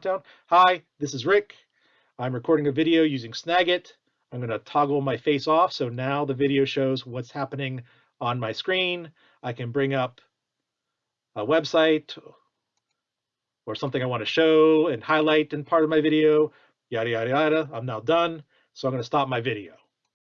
Down. Hi, this is Rick. I'm recording a video using Snagit. I'm going to toggle my face off so now the video shows what's happening on my screen. I can bring up a website or something I want to show and highlight in part of my video, yada, yada, yada. I'm now done, so I'm going to stop my video.